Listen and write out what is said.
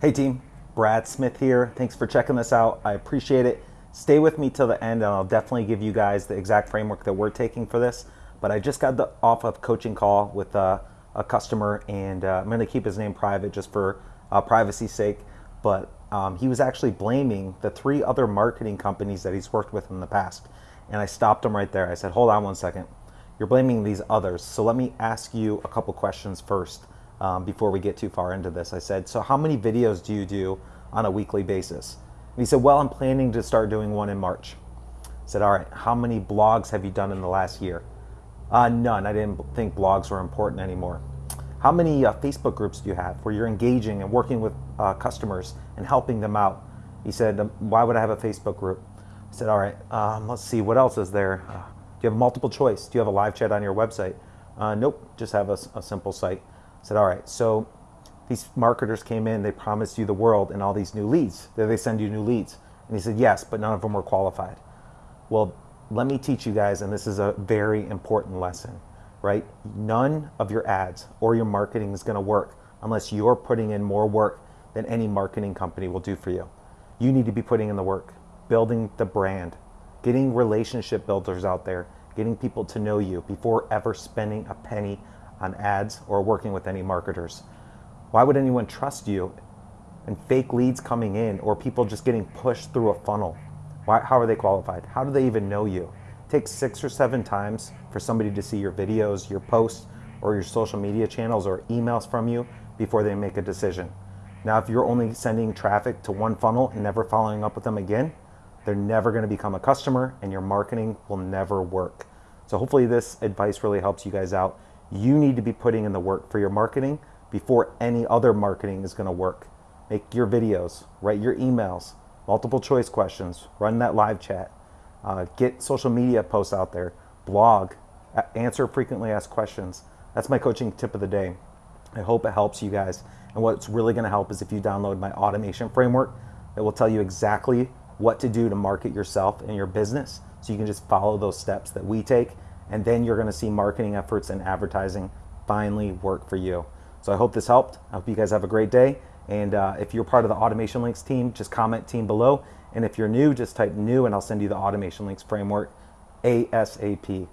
Hey team, Brad Smith here. Thanks for checking this out. I appreciate it. Stay with me till the end and I'll definitely give you guys the exact framework that we're taking for this. But I just got the off of coaching call with a, a customer and uh, I'm to keep his name private just for uh, privacy's sake. But um, he was actually blaming the three other marketing companies that he's worked with in the past. And I stopped him right there. I said, hold on one second. You're blaming these others. So let me ask you a couple questions first um, before we get too far into this. I said, so how many videos do you do on a weekly basis? And he said, well, I'm planning to start doing one in March. I said, all right, how many blogs have you done in the last year? Uh, none. I didn't think blogs were important anymore. How many uh, Facebook groups do you have where you're engaging and working with uh, customers and helping them out? He said, um, why would I have a Facebook group? I said, all right, um, let's see, what else is there? Uh, do you have multiple choice? Do you have a live chat on your website? Uh, nope, just have a, a simple site said, all right, so these marketers came in, they promised you the world and all these new leads. Did they send you new leads? And he said, yes, but none of them were qualified. Well, let me teach you guys, and this is a very important lesson, right? None of your ads or your marketing is gonna work unless you're putting in more work than any marketing company will do for you. You need to be putting in the work, building the brand, getting relationship builders out there, getting people to know you before ever spending a penny on ads or working with any marketers. Why would anyone trust you and fake leads coming in or people just getting pushed through a funnel? Why, how are they qualified? How do they even know you? It takes six or seven times for somebody to see your videos, your posts, or your social media channels or emails from you before they make a decision. Now, if you're only sending traffic to one funnel and never following up with them again, they're never going to become a customer and your marketing will never work. So hopefully this advice really helps you guys out you need to be putting in the work for your marketing before any other marketing is going to work. Make your videos, write your emails, multiple choice questions, run that live chat, uh, get social media posts out there, blog, answer frequently asked questions. That's my coaching tip of the day. I hope it helps you guys. And what's really going to help is if you download my automation framework it will tell you exactly what to do to market yourself and your business so you can just follow those steps that we take and then you're going to see marketing efforts and advertising finally work for you. So I hope this helped. I hope you guys have a great day. And uh, if you're part of the Automation Links team, just comment team below. And if you're new, just type new and I'll send you the Automation Links framework ASAP.